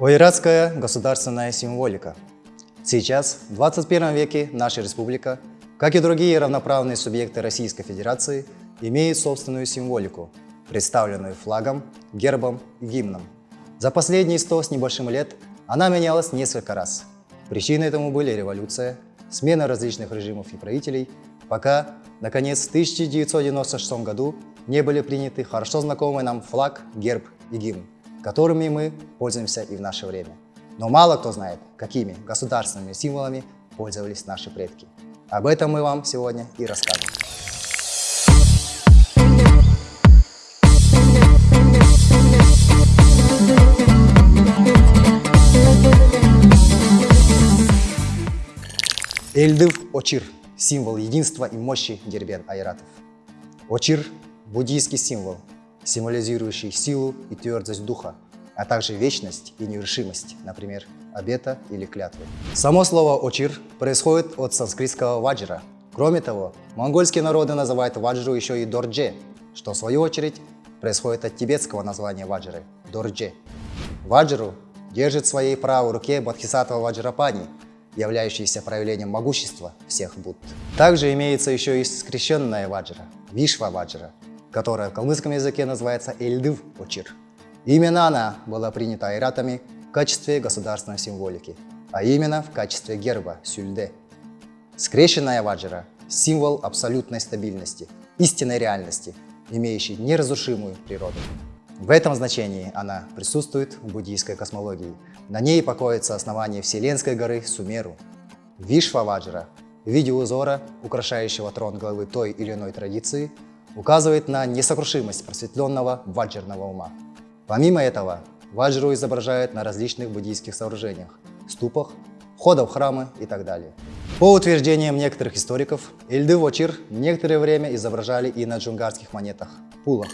Ойратская государственная символика. Сейчас, в 21 веке, наша республика, как и другие равноправные субъекты Российской Федерации, имеет собственную символику, представленную флагом, гербом и гимном. За последние сто с небольшим лет она менялась несколько раз. Причиной этому были революция, смена различных режимов и правителей, пока, наконец, в 1996 году не были приняты хорошо знакомый нам флаг, герб и гимн, которыми мы пользуемся и в наше время. Но мало кто знает, какими государственными символами пользовались наши предки. Об этом мы вам сегодня и расскажем. Эльдыв Очир – символ единства и мощи Дербен Айратов. Очир – буддийский символ, символизирующий силу и твердость духа, а также вечность и нерешимость, например, обета или клятвы. Само слово «очир» происходит от санскритского «ваджра». Кроме того, монгольские народы называют ваджру еще и «дордже», что в свою очередь происходит от тибетского названия ваджры – «дордже». Ваджру держит в своей правой руке Бодхисаттва Ваджрапани, являющийся проявлением могущества всех Будд. Также имеется еще и скрещенная ваджра – Вишва ваджра, которая в калмыцком языке называется Эльдыв Очир. Именно она была принята айратами в качестве государственной символики, а именно в качестве герба Сюльде. Скрещенная ваджра – символ абсолютной стабильности, истинной реальности, имеющей неразрушимую природу. В этом значении она присутствует в буддийской космологии. На ней покоится основание Вселенской горы Сумеру. Вишваваджра в виде узора, украшающего трон главы той или иной традиции, указывает на несокрушимость просветленного ваджерного ума. Помимо этого, ваджру изображают на различных буддийских сооружениях, ступах, входах в храмы и так далее. По утверждениям некоторых историков, Эльды Вочир некоторое время изображали и на джунгарских монетах – пулах.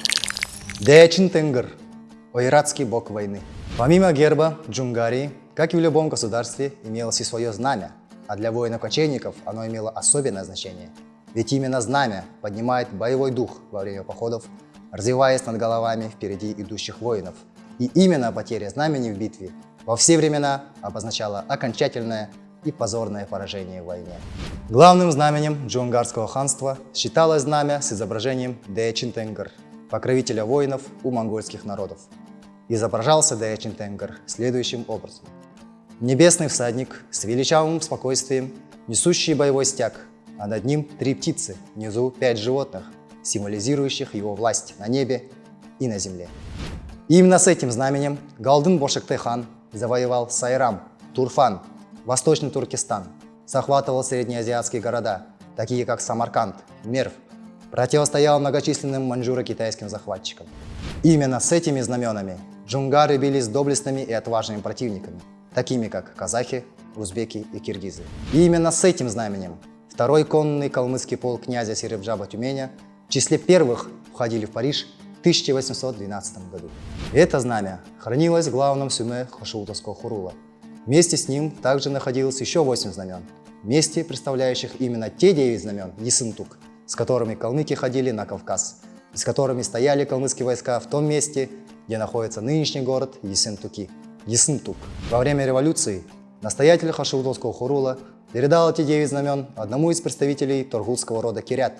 Дечин Тенгр – ойратский бог войны. Помимо герба Джунгарии, как и в любом государстве, имелось и свое знамя, а для воинов-кочевников оно имело особенное значение. Ведь именно знамя поднимает боевой дух во время походов, развиваясь над головами впереди идущих воинов. И именно потеря знамени в битве во все времена обозначала окончательное и позорное поражение в войне. Главным знаменем Джунгарского ханства считалось знамя с изображением Тенгр – покровителя воинов у монгольских народов. Изображался Тенгар следующим образом. Небесный всадник с величавым спокойствием, несущий боевой стяг, а над ним три птицы, внизу пять животных, символизирующих его власть на небе и на земле. Именно с этим знаменем Галдын Бошекте-хан завоевал Сайрам, Турфан, Восточный Туркестан, захватывал среднеазиатские города, такие как Самарканд, Мерв, противостоял многочисленным маньчжуро-китайским захватчикам. Именно с этими знаменами джунгары бились с доблестными и отважными противниками, такими как казахи, узбеки и киргизы. И именно с этим знаменем второй конный калмыцкий полк князя Серебджаба Тюменя в числе первых входили в Париж в 1812 году. Это знамя хранилось в главном сюме Хашиутовского хурула. Вместе с ним также находилось еще восемь знамен, вместе представляющих именно те девять знамен Есынтук, с которыми калмыки ходили на Кавказ, и с которыми стояли калмыцкие войска в том месте, где находится нынешний город Есентуки, Есентук. Во время революции настоятель Хашиудовского хурула передал эти девять знамен одному из представителей торгутского рода Кирят,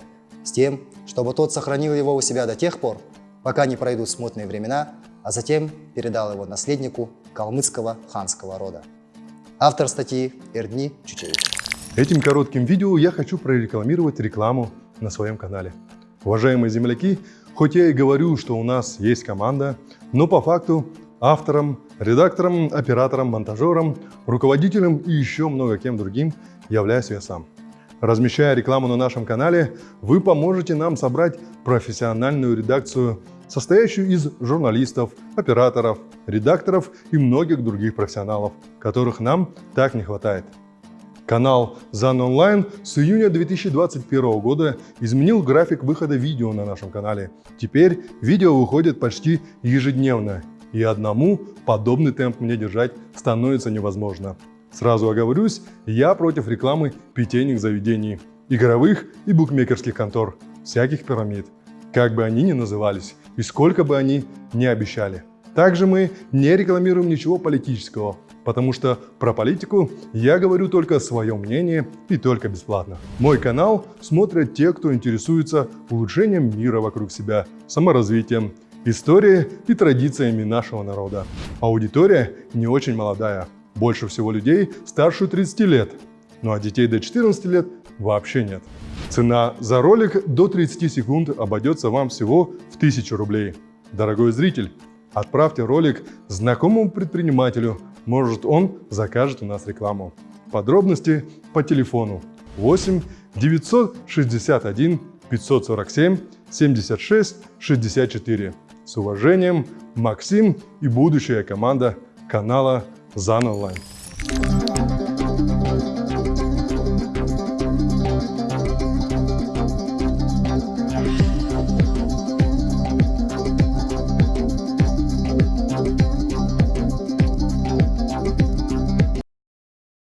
с тем, чтобы тот сохранил его у себя до тех пор, пока не пройдут смутные времена, а затем передал его наследнику калмыцкого ханского рода. Автор статьи Эрдни Чучевич. Этим коротким видео я хочу прорекламировать рекламу на своем канале. Уважаемые земляки, хоть я и говорю, что у нас есть команда, но по факту автором, редактором, оператором, монтажером, руководителем и еще много кем другим являюсь я сам. Размещая рекламу на нашем канале, вы поможете нам собрать профессиональную редакцию, состоящую из журналистов, операторов, редакторов и многих других профессионалов, которых нам так не хватает. Канал ZAN Online с июня 2021 года изменил график выхода видео на нашем канале. Теперь видео выходит почти ежедневно, и одному подобный темп мне держать становится невозможно. Сразу оговорюсь, я против рекламы питейных заведений, игровых и букмекерских контор, всяких пирамид, как бы они ни назывались и сколько бы они ни обещали. Также мы не рекламируем ничего политического, потому что про политику я говорю только свое мнение и только бесплатно. Мой канал смотрят те, кто интересуется улучшением мира вокруг себя, саморазвитием, историей и традициями нашего народа. Аудитория не очень молодая, больше всего людей старше 30 лет, ну а детей до 14 лет вообще нет. Цена за ролик до 30 секунд обойдется вам всего в 1000 рублей. Дорогой зритель, отправьте ролик знакомому предпринимателю, может он закажет у нас рекламу. Подробности по телефону 8 961 547 76 64. С уважением, Максим и будущая команда канала ЗАН Онлайн.